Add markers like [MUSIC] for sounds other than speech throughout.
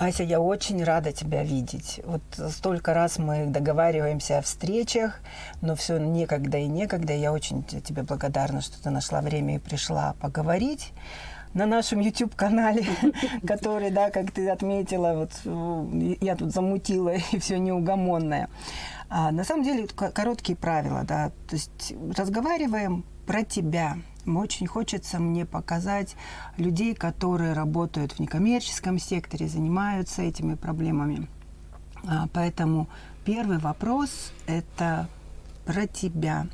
Ася, я очень рада тебя видеть. Вот столько раз мы договариваемся о встречах, но все некогда и некогда. Я очень тебе благодарна, что ты нашла время и пришла поговорить на нашем YouTube-канале, [LAUGHS] который, да, как ты отметила, вот э, я тут замутила [LAUGHS] и все неугомонное. А, на самом деле короткие правила, да, то есть разговариваем про тебя. Очень хочется мне показать людей, которые работают в некоммерческом секторе, занимаются этими проблемами. А, поэтому первый вопрос – это про тебя.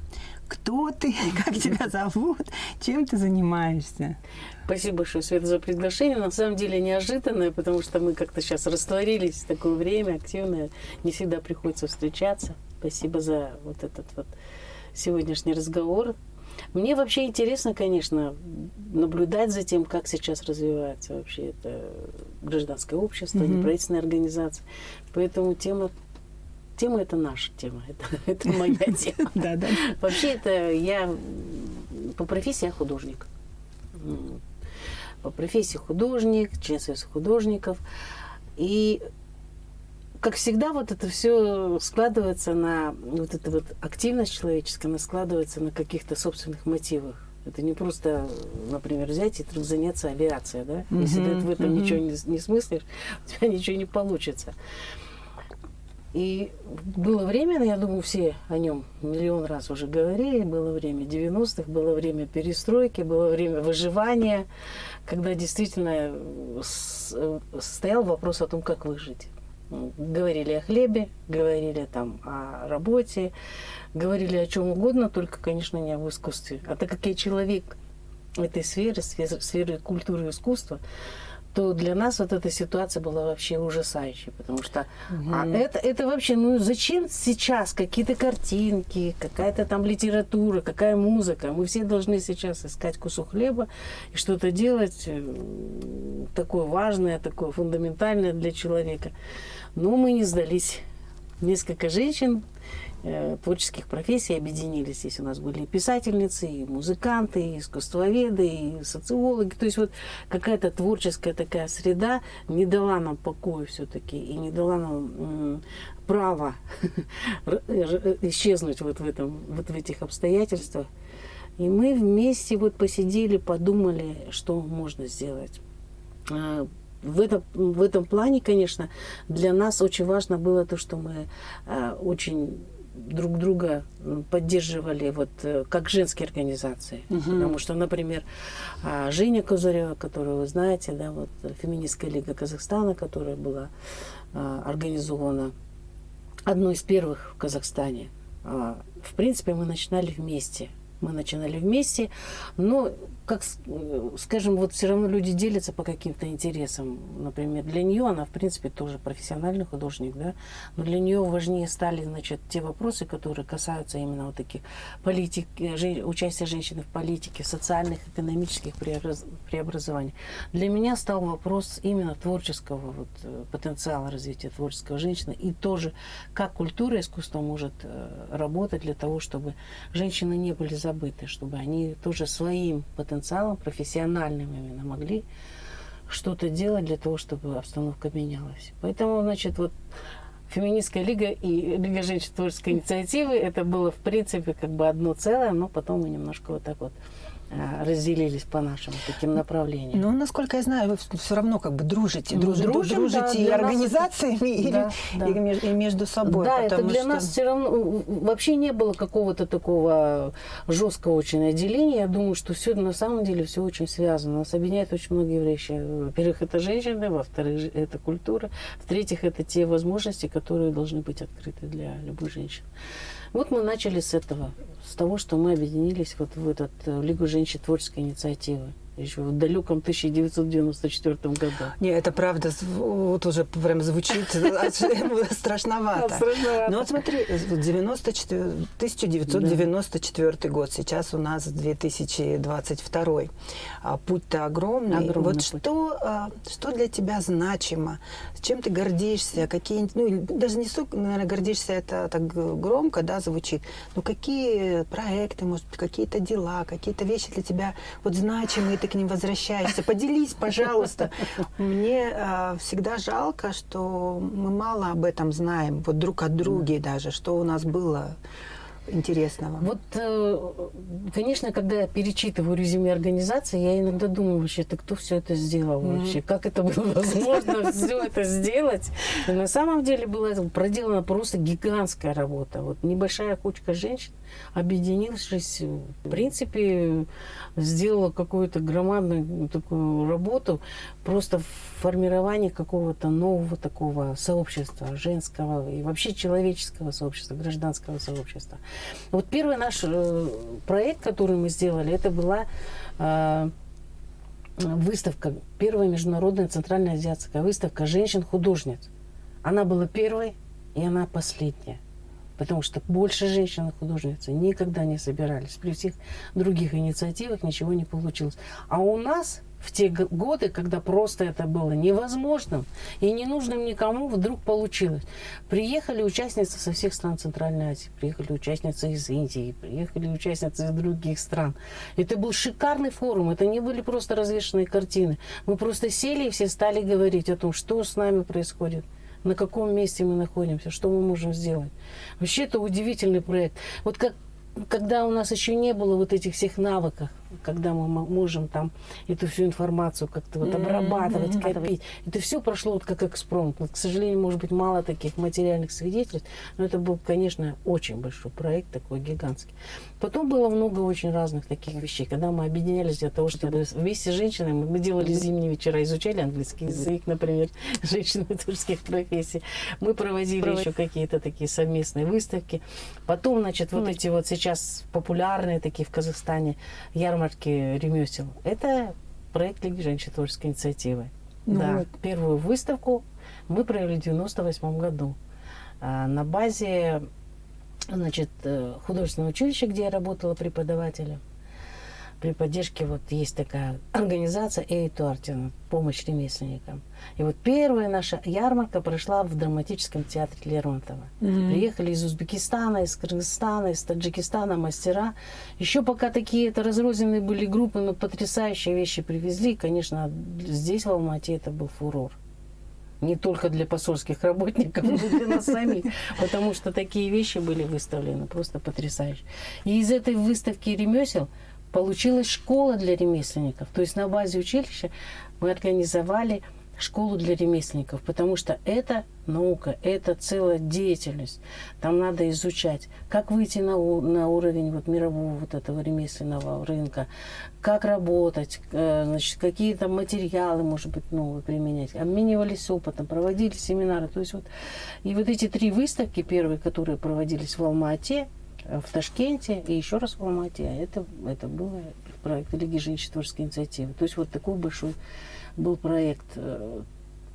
Кто ты, [LAUGHS] как тебя зовут, чем ты занимаешься? Спасибо большое, Света, за приглашение. На самом деле неожиданное, потому что мы как-то сейчас растворились в такое время активное. Не всегда приходится встречаться. Спасибо за вот этот вот сегодняшний разговор. Мне вообще интересно, конечно, наблюдать за тем, как сейчас развивается вообще это гражданское общество, mm-hmm. неправительственная организация. Поэтому тема тема это наша тема, [LAUGHS] это, это моя [LAUGHS] тема. Да, да. Вообще это я по профессии я художник по профессии художник, член Союза художников. И как всегда, вот это все складывается на вот эта вот активность человеческая, она складывается на каких-то собственных мотивах. Это не просто, например, взять и вдруг заняться авиацией, да? Если mm-hmm, ты в этом mm-hmm. ничего не, не смыслишь, [LAUGHS] у тебя ничего не получится. И было время, я думаю, все о нем миллион раз уже говорили, было время 90-х, было время перестройки, было время выживания, когда действительно э, стоял вопрос о том, как выжить. Говорили о хлебе, говорили там о работе, говорили о чем угодно, только, конечно, не об искусстве. А так как я человек этой сферы, сферы культуры и искусства, то для нас вот эта ситуация была вообще ужасающей, потому что угу. а это, это вообще, ну зачем сейчас какие-то картинки, какая-то там литература, какая музыка? Мы все должны сейчас искать кусок хлеба и что-то делать э, такое важное, такое фундаментальное для человека. Но мы не сдались. Несколько женщин творческих профессий объединились. Здесь у нас были и писательницы, и музыканты, и искусствоведы, и социологи. То есть вот какая-то творческая такая среда не дала нам покоя все-таки и не дала нам права [LAUGHS] исчезнуть вот в, этом, вот в этих обстоятельствах. И мы вместе вот посидели, подумали, что можно сделать. В этом, в этом плане, конечно, для нас очень важно было то, что мы а, очень друг друга поддерживали вот э, как женские организации. Угу. Потому что, например, а, Женя Козырева, которую вы знаете, да, вот Феминистская лига Казахстана, которая была а, организована одной из первых в Казахстане. А, в принципе, мы начинали вместе мы начинали вместе, но, как скажем, вот все равно люди делятся по каким-то интересам. Например, для нее она, в принципе, тоже профессиональный художник, да, но для нее важнее стали, значит, те вопросы, которые касаются именно вот таких политик, участия женщины в политике, в социальных, экономических преобразованиях. Для меня стал вопрос именно творческого вот, э, потенциала развития творческого женщины и тоже, как культура и искусство может э, работать для того, чтобы женщины не были забыты, чтобы они тоже своим потенциалом, профессиональным именно, могли что-то делать для того, чтобы обстановка менялась. Поэтому, значит, вот Феминистская лига и Лига женщин творческой инициативы, это было, в принципе, как бы одно целое, но потом мы немножко вот так вот разделились по нашим таким направлениям. Ну, насколько я знаю, вы все равно как бы дружите, ну, дружите, дружим, дружите да, и организациями, [LAUGHS] это... и, да, и, да. и между собой. Да, это для что... нас все равно вообще не было какого-то такого жесткого очень отделения. Я думаю, что все на самом деле все очень связано. Нас объединяет очень многие вещи. Во-первых, это женщины, во-вторых, это культура, в-третьих, это те возможности, которые должны быть открыты для любой женщины. Вот мы начали с этого, с того, что мы объединились вот в этот э, Лигу женщин творческой инициативы еще в далеком 1994 году. Не, это правда, вот уже прям звучит [LAUGHS] страшновато. Ну вот смотри, 94, 1994 год, сейчас у нас 2022. А путь-то огромный. Вот что, а, что для тебя значимо? Чем ты гордишься? Какие, ну, даже не столько, наверное, гордишься, это так громко, да, звучит. Но какие проекты, может быть, какие-то дела, какие-то вещи для тебя вот значимые, ты к ним возвращаешься? Поделись, пожалуйста. Мне э, всегда жалко, что мы мало об этом знаем, вот друг от друга даже, что у нас было интересного? Вот, э, конечно, когда я перечитываю резюме организации, я иногда думаю, вообще, ты кто все это сделал mm-hmm. вообще? Как это было [LAUGHS] возможно все это сделать? На самом деле была проделана просто гигантская работа. Вот небольшая кучка женщин, объединившись, в принципе, сделала какую-то громадную такую работу просто в формировании какого-то нового такого сообщества, женского и вообще человеческого сообщества, гражданского сообщества. Вот первый наш э, проект, который мы сделали, это была э, выставка, первая международная центральная азиатская выставка женщин-художниц. Она была первой, и она последняя потому что больше женщин-художницы никогда не собирались. При всех других инициативах ничего не получилось. А у нас в те годы, когда просто это было невозможным и ненужным никому, вдруг получилось. Приехали участницы со всех стран Центральной Азии, приехали участницы из Индии, приехали участницы из других стран. Это был шикарный форум, это не были просто развешенные картины. Мы просто сели и все стали говорить о том, что с нами происходит на каком месте мы находимся, что мы можем сделать. Вообще это удивительный проект. Вот как когда у нас еще не было вот этих всех навыков, когда мы можем там эту всю информацию как-то вот обрабатывать, mm-hmm. копить. Это все прошло вот как экспромт. Вот, к сожалению, может быть, мало таких материальных свидетельств, но это был, конечно, очень большой проект, такой гигантский. Потом было много очень разных таких вещей, когда мы объединялись для того, чтобы вместе с женщинами, мы делали зимние вечера, изучали английский язык, например, [LAUGHS] женщины творческих профессий. Мы проводили Провод... еще какие-то такие совместные выставки. Потом, значит, вот mm-hmm. эти вот сейчас популярные такие в Казахстане ярмарки ярмарки ремесел. Это проект Лиги женщин творческой инициативы. Ну, да, вот. первую выставку мы провели в 98 году а, на базе значит, э, художественного училища, где я работала преподавателем при поддержке вот есть такая организация Эйтуартин, помощь ремесленникам. И вот первая наша ярмарка прошла в драматическом театре Лермонтова. Mm-hmm. Приехали из Узбекистана, из Кыргызстана, из Таджикистана мастера. Еще пока такие это разрозненные были группы, но потрясающие вещи привезли. И, конечно, здесь в Алмате это был фурор не только для посольских работников, но и для нас самих, [LAUGHS] потому что такие вещи были выставлены просто потрясающие. И из этой выставки ремесел получилась школа для ремесленников. То есть на базе училища мы организовали школу для ремесленников, потому что это наука, это целая деятельность. Там надо изучать, как выйти на, на уровень вот мирового вот этого ремесленного рынка, как работать, э, значит, какие там материалы, может быть, новые применять. Обменивались опытом, проводили семинары. То есть вот, и вот эти три выставки первые, которые проводились в Алма-Ате, в Ташкенте и еще раз в Алмате. А это, это был проект Лиги женщин творческой инициативы. То есть вот такой большой был проект, э,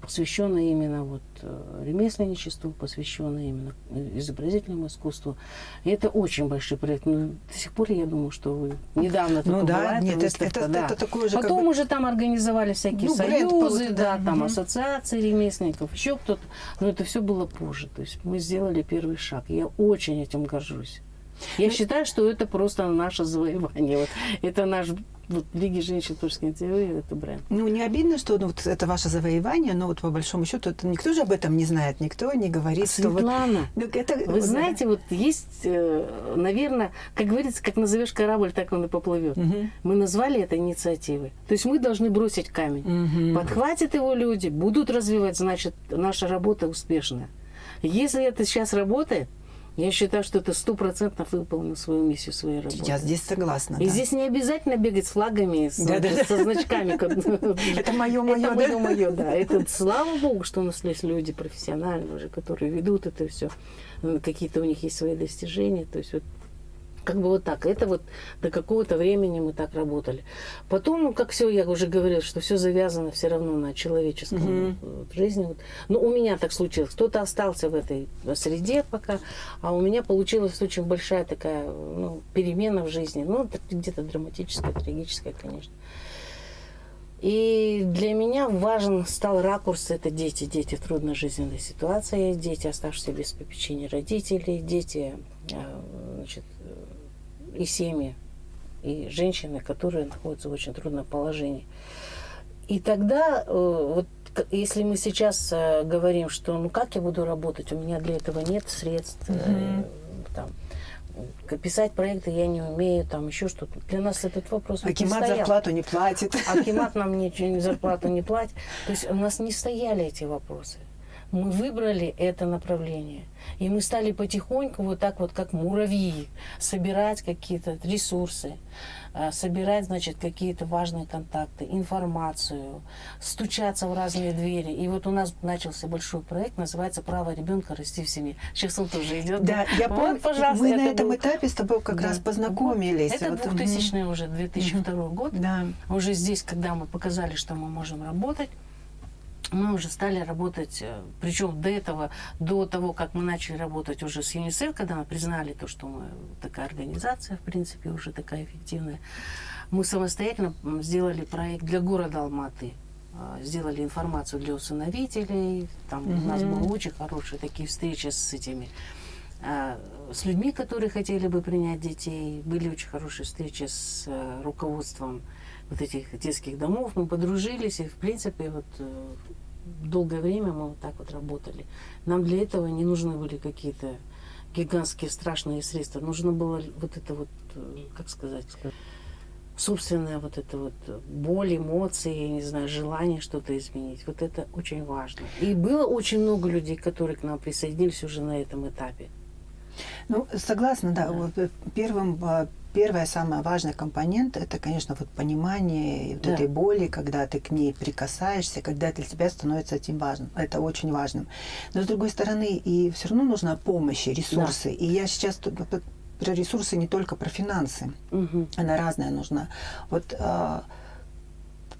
посвященный именно вот э, ремесленничеству, посвященный именно изобразительному искусству. И это очень большой проект. Но до сих пор я думаю, что вы недавно ну, да, была нет, выставка, это, да. это такое же, Потом как бы... уже там организовали всякие ну, союзы, да, да, там угу. ассоциации ремесленников, еще кто-то. Но это все было позже. То есть мы сделали первый шаг. Я очень этим горжусь. Я ну, считаю, что это просто наше завоевание. Вот, это наш вот Лиги женщин творческой инициативы, это бренд. Ну, не обидно, что ну, вот это ваше завоевание, но вот по большому счету это никто же об этом не знает, никто не говорит, а Светлана, что вот... это, вы знаете, вот есть, э, наверное, как говорится, как назовешь корабль, так он и поплывет. Угу. Мы назвали это инициативой. То есть мы должны бросить камень. Угу. Подхватят его люди, будут развивать, значит, наша работа успешная. Если это сейчас работает, я считаю, что это стопроцентно выполнил свою миссию своей работы. Я здесь согласна. И да. здесь не обязательно бегать с флагами, с, да, да, со значками. [LAUGHS] Это мое, мое, Это мое, мое, да. Это слава богу, что у нас есть люди профессиональные уже, которые ведут это все. Какие-то у них есть свои достижения. То есть вот как бы вот так. Это вот до какого-то времени мы так работали. Потом, ну, как все, я уже говорила, что все завязано все равно на человеческом mm-hmm. жизни. Вот. Но у меня так случилось. Кто-то остался в этой среде пока, а у меня получилась очень большая такая ну, перемена в жизни. Ну, где-то драматическая, трагическая, конечно. И для меня важен стал ракурс это дети, дети в трудной жизненной ситуации, дети, оставшиеся без попечения родителей, дети, а, значит, и семьи и женщины, которые находятся в очень трудном положении. И тогда, э, вот если мы сейчас э, говорим, что ну как я буду работать, у меня для этого нет средств, mm-hmm. там, писать проекты я не умею, там еще что-то. Для нас этот вопрос Акимат зарплату не платит. Акимат нам ничего, зарплату не платит. То есть у нас не стояли эти вопросы. Мы выбрали это направление. И мы стали потихоньку вот так вот, как муравьи, собирать какие-то ресурсы. Э, собирать, значит, какие-то важные контакты, информацию, стучаться в разные двери. И вот у нас начался большой проект, называется «Право ребенка расти в семье». Сейчас он тоже идет. Да, я вот, помню, пожалуйста, мы на этом был... этапе с тобой как да. раз познакомились. Это вот, 2000 уже, 2002 угу. год. Да. Уже здесь, когда мы показали, что мы можем работать, мы уже стали работать, э, причем до этого, до того, как мы начали работать уже с ЮНИСЕФ, когда мы признали то, что мы такая организация, в принципе, уже такая эффективная, мы самостоятельно сделали проект для города Алматы, а, сделали информацию для усыновителей, там mm-hmm. у нас были очень хорошие такие встречи с этими а, с людьми, которые хотели бы принять детей. Были очень хорошие встречи с э, руководством вот этих детских домов. Мы подружились, и, в принципе, вот э, долгое время мы вот так вот работали. Нам для этого не нужны были какие-то гигантские страшные средства. Нужно было вот это вот, э, как сказать, собственная вот это вот боль, эмоции, я не знаю, желание что-то изменить. Вот это очень важно. И было очень много людей, которые к нам присоединились уже на этом этапе. Ну, согласна, да. да. Вот э, первым а, Первая, самая важная компонент – это, конечно, вот понимание вот да. этой боли, когда ты к ней прикасаешься, когда для тебя становится этим важным. Это очень важным. Но, с другой стороны, и все равно нужна помощь, ресурсы. Да. И я сейчас про ресурсы не только про финансы. Угу. Она разная нужна. Вот а,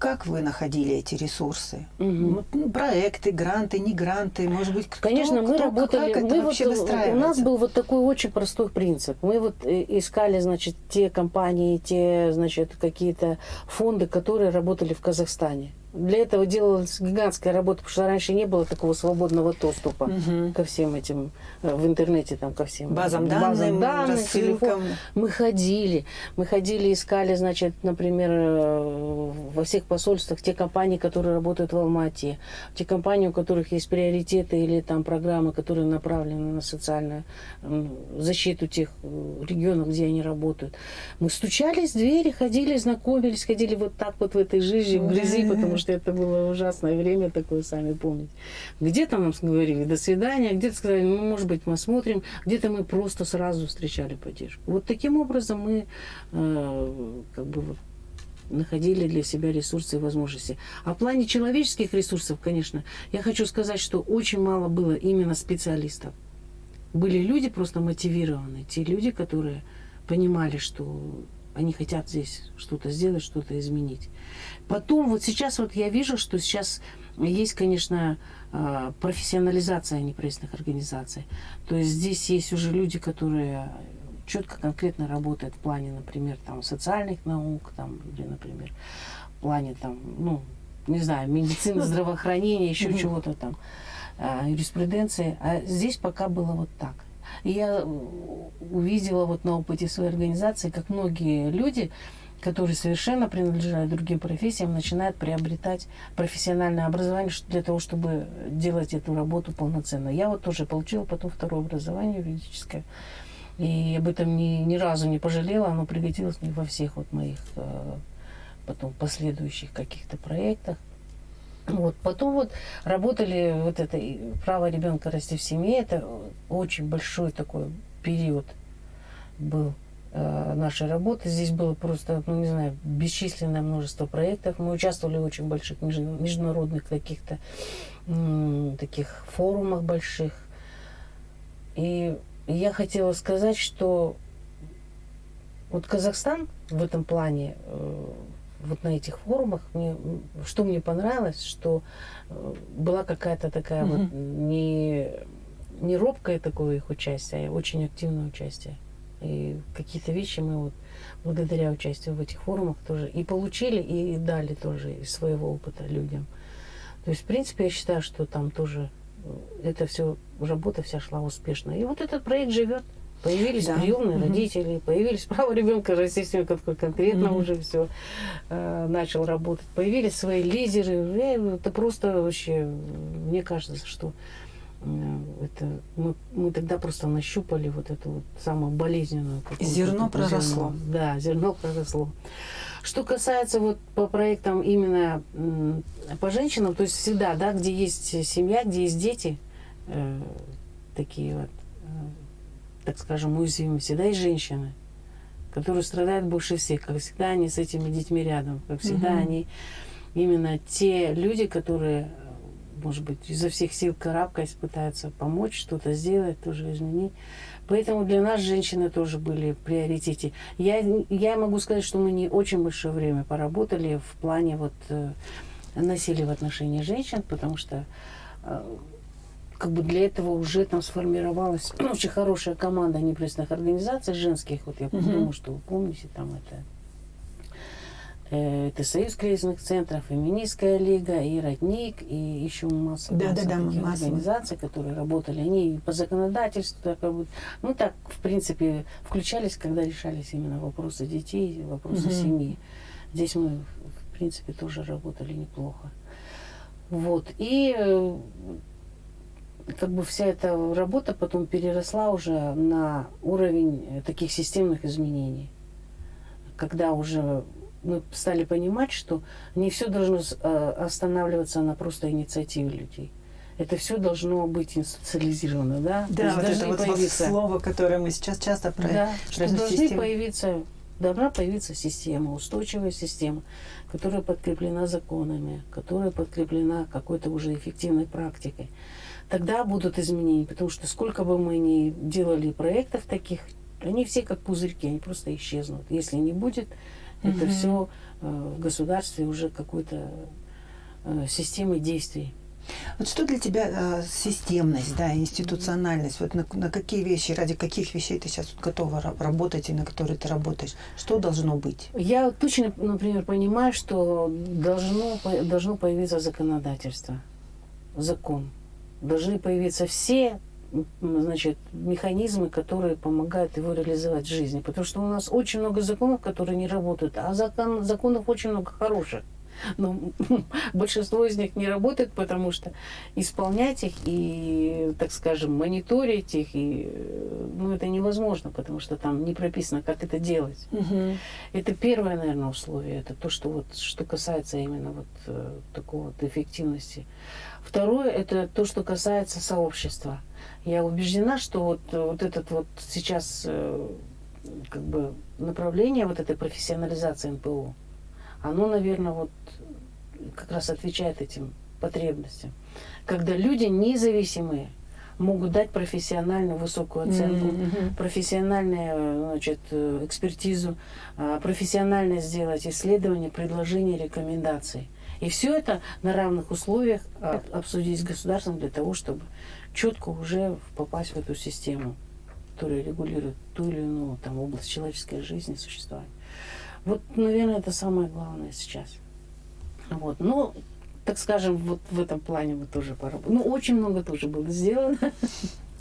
как вы находили эти ресурсы? Угу. Ну, проекты, гранты, не гранты, может быть, кто, Конечно, мы кто, работали, как мы вот, у нас был вот такой очень простой принцип. Мы вот э, искали, значит, те компании, те, значит, какие-то фонды, которые работали в Казахстане. Для этого делалась гигантская работа, потому что раньше не было такого свободного доступа угу. ко всем этим э, в интернете, там, ко всем базам, базам данных, рассылкам. Мы ходили, мы ходили, искали, значит, например, э, во всех посольствах те компании, которые работают в Алмате, те компании, у которых есть приоритеты или там программы, которые направлены на социальную защиту тех э, регионов, где они работают. Мы стучались в двери, ходили, знакомились, ходили вот так вот в этой жизни, в грязи, потому что это было ужасное время такое, сами помните. Где-то нам говорили «до свидания», где-то сказали «ну, может быть, мы смотрим», где-то мы просто сразу встречали поддержку. Вот таким образом мы э, как бы находили для себя ресурсы и возможности. А в плане человеческих ресурсов, конечно, я хочу сказать, что очень мало было именно специалистов. Были люди просто мотивированные, те люди, которые понимали, что они хотят здесь что-то сделать, что-то изменить. Потом, вот сейчас вот я вижу, что сейчас есть, конечно, а, профессионализация неправительственных организаций. То есть здесь есть уже люди, которые четко, конкретно работают в плане, например, там, социальных наук, там, или, например, в плане, там, ну, не знаю, медицины, [LAUGHS] здравоохранения, еще чего-то там, а, юриспруденции. А здесь пока было вот так. Я увидела вот на опыте своей организации, как многие люди, которые совершенно принадлежат другим профессиям, начинают приобретать профессиональное образование для того, чтобы делать эту работу полноценно. Я вот тоже получила потом второе образование юридическое. И об этом ни, ни разу не пожалела, оно пригодилось мне во всех вот моих э, потом последующих каких-то проектах. Вот. Потом вот работали вот это право ребенка расти в семье. Это очень большой такой период был э, нашей работы. Здесь было просто, ну не знаю, бесчисленное множество проектов. Мы участвовали в очень больших международных каких-то таких форумах больших. И я хотела сказать, что вот Казахстан в этом плане э, вот на этих форумах, мне, что мне понравилось, что э, была какая-то такая mm-hmm. вот не, не робкое такое их участие, а очень активное участие. И какие-то вещи мы вот благодаря участию в этих форумах тоже и получили, и дали тоже из своего опыта людям. То есть, в принципе, я считаю, что там тоже э, это все, работа вся шла успешно. И вот этот проект живет. Появились Да. приемные Мгм. родители, появились право ребенка, естественно, который конкретно Мгм. уже все начал работать. Появились свои лидеры. Э, Это просто вообще, мне кажется, что э, это мы, мы тогда просто нащупали вот эту вот самую болезненную Зерно проросло. зерно. Да, зерно проросло. Что касается вот по проектам именно по женщинам, то есть всегда, да, где есть семья, где есть дети, э, такие вот, э, так скажем, уязвимые, всегда есть женщины, которые страдают больше всех. Как всегда, они с этими детьми рядом. Как всегда, Мгм. они именно те люди, которые, может быть, изо всех сил карабкаясь, пытаются помочь, что-то сделать, тоже изменить. Поэтому для нас женщины тоже были в приоритете. Я, я могу сказать, что мы не очень большое время поработали в плане вот э, насилия в отношении женщин, потому что э, как бы для этого уже там сформировалась очень хорошая команда неправительственных организаций женских. Вот я Мгм. думаю, что вы помните, там это э, это Союз кризисных центров, Феминистская лига, и Родник, и еще масса, Да, масса да, да, таких масса. организаций, которые работали. Они и по законодательству, так, как бы, ну так, в принципе, включались, когда решались именно вопросы детей, вопросы Мгм. семьи. Здесь мы, в принципе, тоже работали неплохо. Вот. И э, как бы вся эта работа потом переросла уже на уровень э, таких системных изменений. Когда уже мы стали понимать, что не все должно э, останавливаться на просто инициативе людей. Это все должно быть институциализировано, да? Да, вот это вот, появиться- слово, которое мы сейчас часто про да, что должны систему. появиться, должна появиться система, устойчивая система, которая подкреплена законами, которая подкреплена какой-то уже эффективной практикой. Тогда будут изменения, потому что сколько бы мы ни делали проектов таких, они все как пузырьки, они просто исчезнут. Если не будет, это Мгм. все в государстве уже какой-то э, системы действий. Вот что для тебя э, системность, да, институциональность? Вот на, на какие вещи, ради каких вещей ты сейчас готова ра- работать и на которые ты работаешь? Что должно быть? Я точно, например, понимаю, что должно, должно появиться законодательство, закон. Должны появиться все значит, механизмы, которые помогают его реализовать в жизни. Потому что у нас очень много законов, которые не работают, а закон, законов очень много хороших. Но [LAUGHS] большинство из них не работает, потому что исполнять их и, так скажем, мониторить их, и, э, ну, это невозможно, потому что там не прописано, как это делать. Это первое, наверное, условие. Это то, что вот что касается именно вот э, такого вот эффективности. Второе это то, что касается сообщества. Я убеждена, что вот, вот этот вот сейчас э, как бы направление вот этой профессионализации НПО, оно, наверное, вот как раз отвечает этим потребностям. Когда люди независимые могут дать профессиональную высокую оценку, Мгм. профессиональную значит, э, экспертизу, а, профессионально сделать исследования, предложения, рекомендации. И все это на равных условиях а, обсудить с государством для того, чтобы четко уже попасть в эту систему, которая регулирует ту или иную там, область человеческой жизни, существования. Вот, наверное, это самое главное сейчас. Вот. Ну, так скажем, вот в этом плане мы тоже поработали. Ну, очень много тоже было сделано.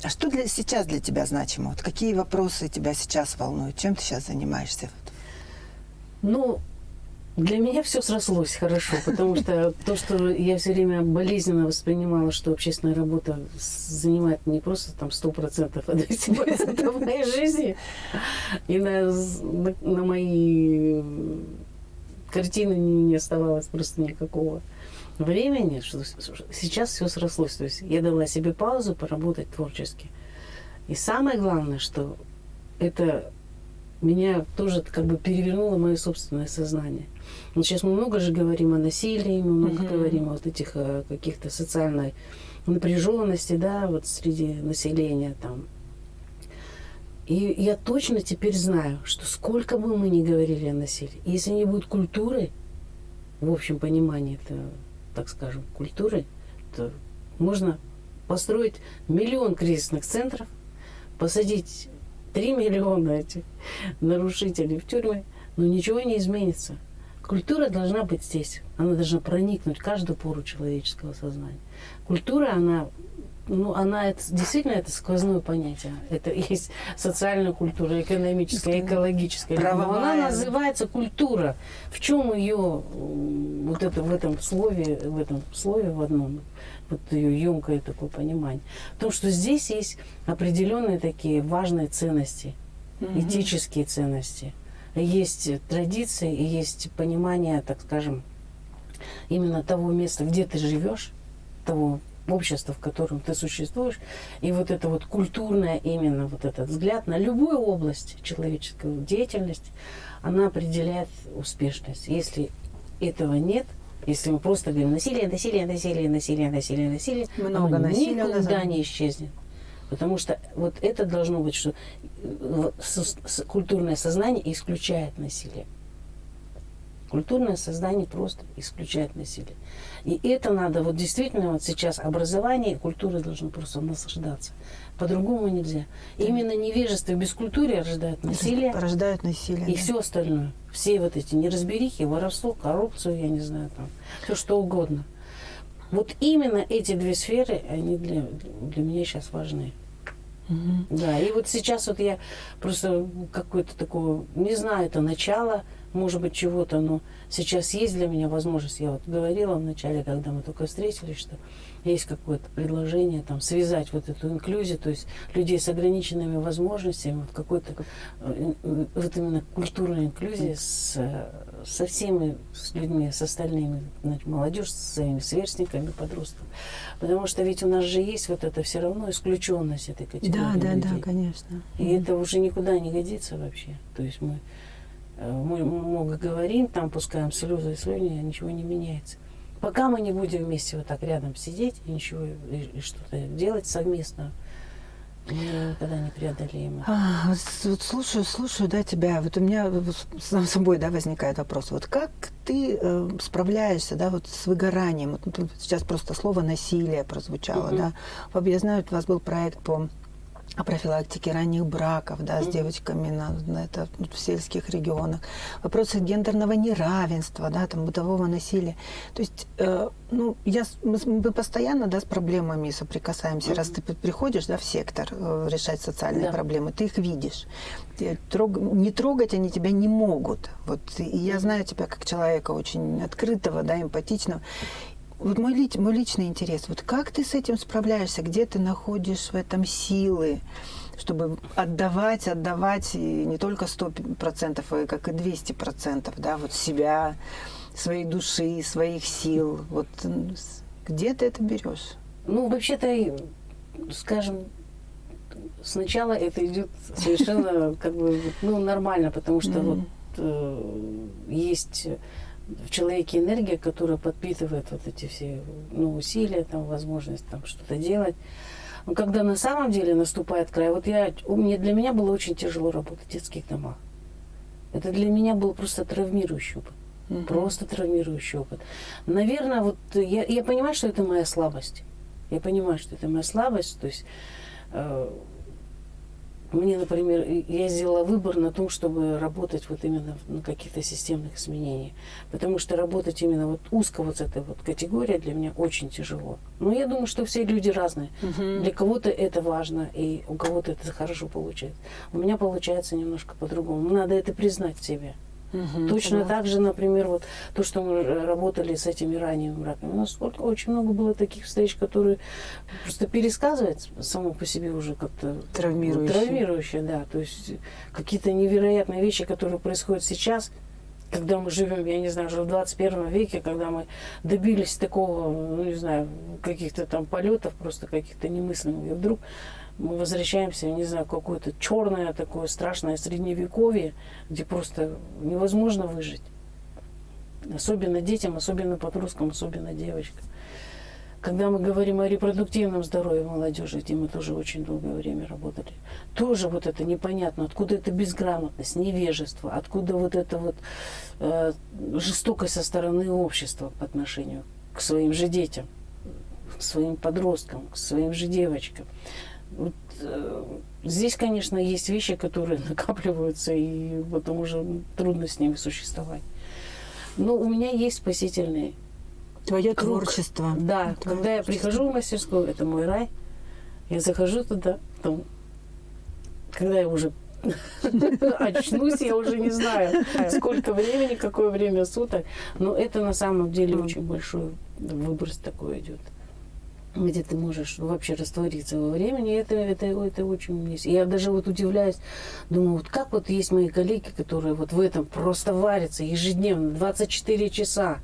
А что для, сейчас для тебя значимо? Вот какие вопросы тебя сейчас волнуют? Чем ты сейчас занимаешься? Ну, для меня все срослось хорошо, потому что то, что я все время болезненно воспринимала, что общественная работа занимает не просто там 100%, а 200% моей жизни, и на, на, на мои картины не, не оставалось просто никакого времени, что сейчас все срослось. То есть я дала себе паузу поработать творчески. И самое главное, что это меня тоже как бы перевернуло мое собственное сознание. Вот сейчас мы много же говорим о насилии, мы много Мгм. говорим о вот этих э, каких-то социальной напряженности, да, вот среди населения там. И я точно теперь знаю, что сколько бы мы ни говорили о насилии, если не будет культуры, в общем понимании это, так скажем, культуры, то можно построить миллион кризисных центров, посадить 3 миллиона этих нарушителей в тюрьмы, но ничего не изменится. Культура должна быть здесь. Она должна проникнуть в каждую пору человеческого сознания. Культура, она ну, она это, действительно это сквозное понятие. Это есть социальная культура, экономическая, экологическая. Правовая. Но она называется культура. В чем ее вот это в этом слове, в этом слове в одном, вот ее емкое такое понимание. Потому что здесь есть определенные такие важные ценности, этические ценности. Есть традиции есть понимание, так скажем, именно того места, где ты живешь, того общества, в котором ты существуешь, и вот это вот культурное именно вот этот взгляд на любую область человеческой деятельности, она определяет успешность. Если этого нет, если мы просто говорим насилие, насилие, насилие, насилие, насилие, насилие, Много оно насилия никуда не исчезнет. Потому что вот это должно быть, что э, культурное сознание исключает насилие. Культурное сознание просто исключает насилие. И это надо, вот действительно, вот сейчас образование и культура должны просто наслаждаться. По-другому нельзя. Именно невежество и бескультурие рождает насилие Порождают насилие. и да. все остальное. Все вот эти неразберихи, воровство, коррупцию, я не знаю, там, все что угодно. Вот именно эти две сферы, они для, для меня сейчас важны. Мгм. Да, и вот сейчас вот я просто какое-то такое, не знаю, это начало, может быть, чего-то, но сейчас есть для меня возможность. Я вот говорила вначале, когда мы только встретились, что есть какое-то предложение там связать вот эту инклюзию, то есть людей с ограниченными возможностями, вот какой-то э, вот именно культурная инклюзия с, э, со всеми с людьми, с остальными, значит, молодежь, со своими сверстниками, подростками. Потому что ведь у нас же есть вот это все равно исключенность этой категории Да, да, да, людей. конечно. И это уже никуда не годится вообще. То есть мы, мы много говорим, там пускаем слезы и слюни, ничего не меняется. Пока мы не будем вместе вот так рядом сидеть и ничего и, и что-то делать совместно, мы никогда не преодолеем. А, вот, слушаю, слушаю, да, тебя. Вот у меня вот сам собой, да, возникает вопрос. Вот как ты э, справляешься, да, вот с выгоранием? Вот тут сейчас просто слово насилие прозвучало, Мгм. да. Я знаю, у вас был проект по о профилактике ранних браков, да, с девочками на, на это, в сельских регионах, вопросы гендерного неравенства, да, там, бытового насилия. То есть, э, ну, я, мы, мы постоянно, да, с проблемами соприкасаемся. Раз ты приходишь, да, в сектор э, решать социальные Да. проблемы, ты их видишь. Ты трог- не трогать они тебя не могут. Вот, и я знаю тебя как человека очень открытого, да, эмпатичного. Вот мой, лич- мой личный интерес, вот как ты с этим справляешься, где ты находишь в этом силы, чтобы отдавать, отдавать и не только 100%, а как и 200%, да, вот себя, своей души, своих сил. Вот где ты это берешь? Ну, вообще-то, скажем, сначала это идет совершенно как бы ну, нормально, потому что Мгм. вот э, есть в человеке энергия, которая подпитывает вот эти все ну, усилия, там, возможность там что-то делать. Но когда на самом деле наступает край, вот я, у меня, для меня было очень тяжело работать в детских домах. Это для меня был просто травмирующий опыт. Мгм. Просто травмирующий опыт. Наверное, вот я, я понимаю, что это моя слабость. Я понимаю, что это моя слабость. То есть э, мне, например, я сделала выбор на том, чтобы работать вот именно на каких-то системных изменениях. Потому что работать именно вот узко вот с этой вот категорией для меня очень тяжело. Но я думаю, что все люди разные. Мгм. Для кого-то это важно, и у кого-то это хорошо получается. У меня получается немножко по-другому. Надо это признать в себе. Мгм. Точно Согласна. так же, например, вот то, что мы работали с этими ранними раками. У нас сколько- очень много было таких встреч, которые просто пересказывать само по себе уже как-то Травмирующие. травмирующие, да. То есть какие-то невероятные вещи, которые происходят сейчас, когда мы живем, я не знаю, уже в 21 веке, когда мы добились такого, ну, не знаю, каких-то там полетов просто каких-то немыслимых. И вдруг мы возвращаемся, не знаю, какое-то черное такое страшное средневековье, где просто невозможно выжить. Особенно детям, особенно подросткам, особенно девочкам. Когда мы говорим о репродуктивном здоровье молодежи, где мы тоже очень долгое время работали, тоже вот это непонятно, откуда эта безграмотность, невежество, откуда вот эта вот э, жестокость со стороны общества по отношению к своим же детям, к своим подросткам, к своим же девочкам. Вот, э, здесь, конечно, есть вещи, которые [LAUGHS] накапливаются, и потом уже трудно с ними существовать. Но у меня есть спасительные Твое круг. творчество. Да, Твое когда я творчество. прихожу в мастерскую, это мой рай. Я захожу туда, там, когда я уже [LAUGHS] очнусь, я уже не знаю, сколько времени, какое время суток. Но это на самом деле очень большой выброс такой идет где ты можешь вообще раствориться во времени, это, это, это очень есть. Я даже вот удивляюсь, думаю, вот как вот есть мои коллеги, которые вот в этом просто варятся ежедневно, 24 часа.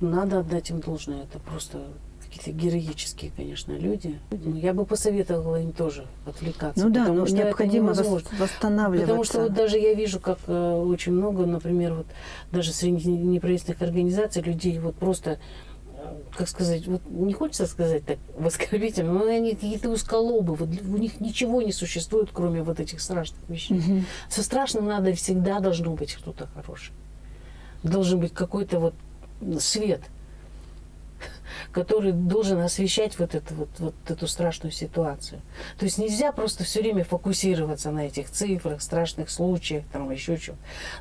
Надо отдать им должное, это просто какие-то героические, конечно, люди. Я бы посоветовала им тоже отвлекаться. Ну да, потому ну, что необходимо восстанавливаться. Потому что вот даже я вижу, как э, очень много, например, вот даже среди неправительственных организаций людей вот просто как сказать, вот не хочется сказать так оскорбительно, но они какие-то узколобы, вот у них ничего не существует, кроме вот этих страшных вещей. Угу. Со страшным надо всегда должно быть что-то хорошее. Должен быть какой-то вот свет – который должен освещать вот, это, вот, вот эту страшную ситуацию. То есть нельзя просто все время фокусироваться на этих цифрах, страшных случаях, там еще что.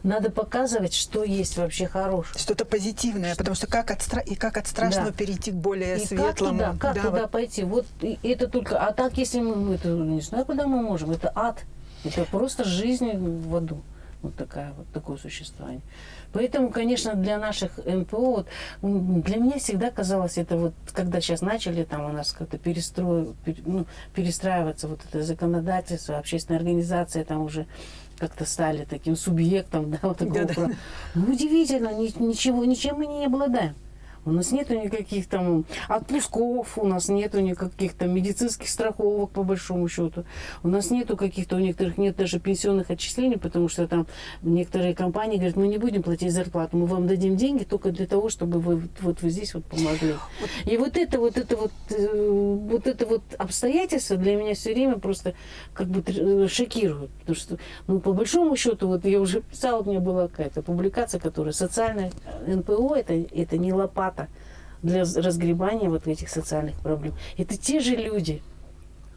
Надо показывать, что есть вообще хорошее. Что-то позитивное, что... потому что как от, стра... и как от страшного да. перейти к более и светлому. Как туда, как да, туда вот... пойти? Вот это только... А так, если мы... Это, не знаю, куда мы можем. Это ад. Это просто жизнь в аду. Вот, такая, вот такое существование. Поэтому, конечно, для наших НПО, вот, для меня всегда казалось, это вот, когда сейчас начали там у нас как-то перестро... ну, перестраиваться вот это законодательство, общественная организация там уже как-то стали таким субъектом, [LAUGHS] да, вот такого. Да, да. Ну, удивительно, ничего, ничем мы не обладаем. У нас нету никаких там отпусков, у нас нету никаких там медицинских страховок, по большому счету. У нас нету каких-то, у некоторых нет даже пенсионных отчислений, потому что там некоторые компании говорят, мы не будем платить зарплату, мы вам дадим деньги только для того, чтобы вы вот вы здесь вот помогли. И вот это вот это вот э, вот это вот обстоятельство для меня все время просто как бы э, шокирует, потому что ну по большому счету вот я уже писала, у меня была какая-то публикация, которая социальная НПО это это не лопата аппарата для разгребания вот этих социальных проблем. Это те же люди,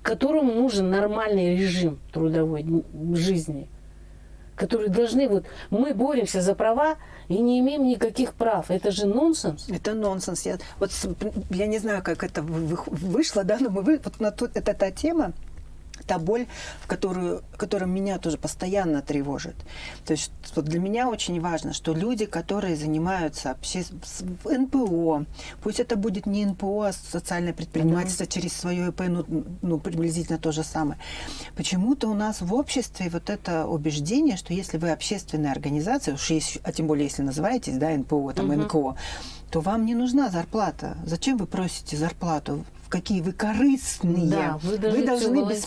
которым нужен нормальный режим трудовой жизни, которые должны вот мы боремся за права и не имеем никаких прав. Это же нонсенс. Это нонсенс. Я, вот я не знаю, как это вышло, да, но мы вот на тот, это та тема, та боль, в которую, которая меня тоже постоянно тревожит. То есть вот для меня очень важно, что люди, которые занимаются обще... НПО, пусть это будет не НПО, а социальное предпринимательство mm-hmm. через свое ИП, ну, ну, приблизительно то же самое. Почему-то у нас в обществе вот это убеждение, что если вы общественная организация, уж есть, а тем более если называетесь, да, НПО, там, mm-hmm. НКО, то вам не нужна зарплата. Зачем вы просите зарплату? Какие вы корыстные. Да, вы, вы должны без...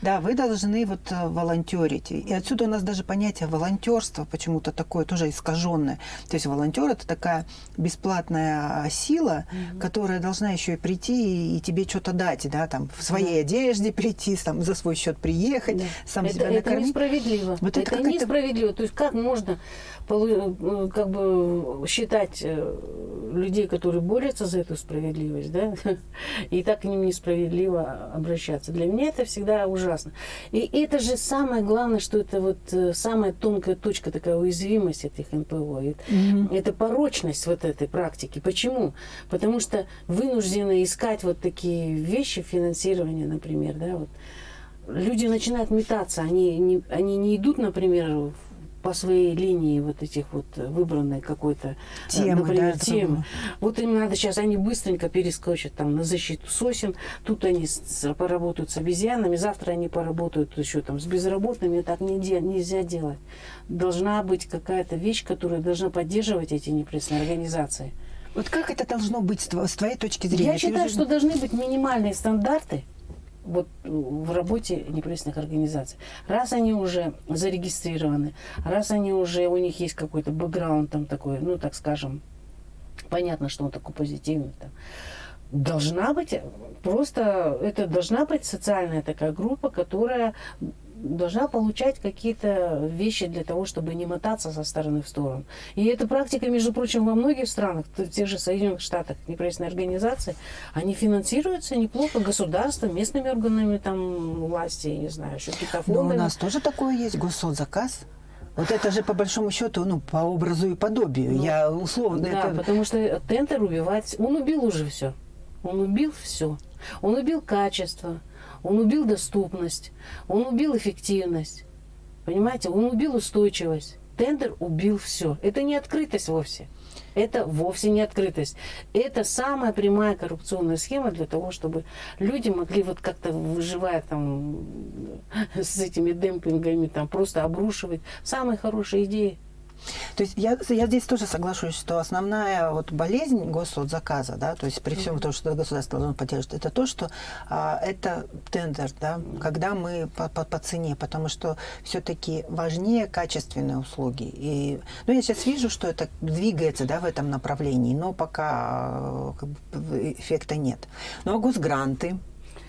Да, вы должны вот э, волонтерить. И отсюда у нас даже понятие волонтерства почему-то такое тоже искаженное. То есть волонтер это такая бесплатная сила, угу. которая должна еще и прийти и, и тебе что-то дать, да, там в своей да. одежде прийти, там за свой счет приехать, да. сам это, себя накормить. Это несправедливо. Вот это, это несправедливо. То есть как можно э, как бы считать э, людей, которые борются за эту справедливость, да, [LAUGHS] и и так к ним несправедливо обращаться. Для меня это всегда ужасно. И это же самое главное, что это вот э, самая тонкая точка, такая уязвимость этих НПО. Mm-hmm. Это порочность вот этой практики. Почему? Потому что вынуждены искать вот такие вещи, финансирования, например, да, вот. Люди начинают метаться, они не, они не идут, например, по своей линии вот этих вот выбранной какой-то, э, темы, например, да, темы. Вот им надо сейчас, они быстренько перескочат там на защиту сосен, тут они с, поработают с обезьянами, завтра они поработают еще там с безработными, так нельзя, нельзя делать. Должна быть какая-то вещь, которая должна поддерживать эти непрессные организации. Вот как это должно быть с твоей точки зрения? Я считаю, что должны быть минимальные стандарты, вот в работе неправительственных организаций. Раз они уже зарегистрированы, раз они уже, у них есть какой-то бэкграунд там такой, ну, так скажем, понятно, что он такой позитивный там, должна быть просто, это должна быть социальная такая группа, которая должна получать какие-то вещи для того, чтобы не мотаться со стороны в сторону. И эта практика, между прочим, во многих странах, в тех же Соединенных Штатах, неправительственные организации, они финансируются неплохо государством, местными органами там власти, не знаю, еще какие-то фонды. Но у нас тоже такое есть, госсоцзаказ. Вот это же по большому счету, ну, по образу и подобию. Ну, Я условно. Да, это... потому что Тентер убивать, он убил уже все. Он убил все. Он убил качество, он убил доступность, он убил эффективность. Понимаете, он убил устойчивость. Тендер убил все. Это не открытость вовсе. Это вовсе не открытость. Это самая прямая коррупционная схема для того, чтобы люди могли вот как-то выживая там с этими демпингами, там просто обрушивать самые хорошие идеи. То есть я, я здесь тоже соглашусь, что основная вот болезнь госзаказа, да, то есть при всем том, что государство должно поддерживать, это то, что а, это тендер, да, когда мы по, по, по цене, потому что все-таки важнее качественные услуги. И, ну, я сейчас вижу, что это двигается, да, в этом направлении, но пока а, как бы, эффекта нет. Ну, а госгранты,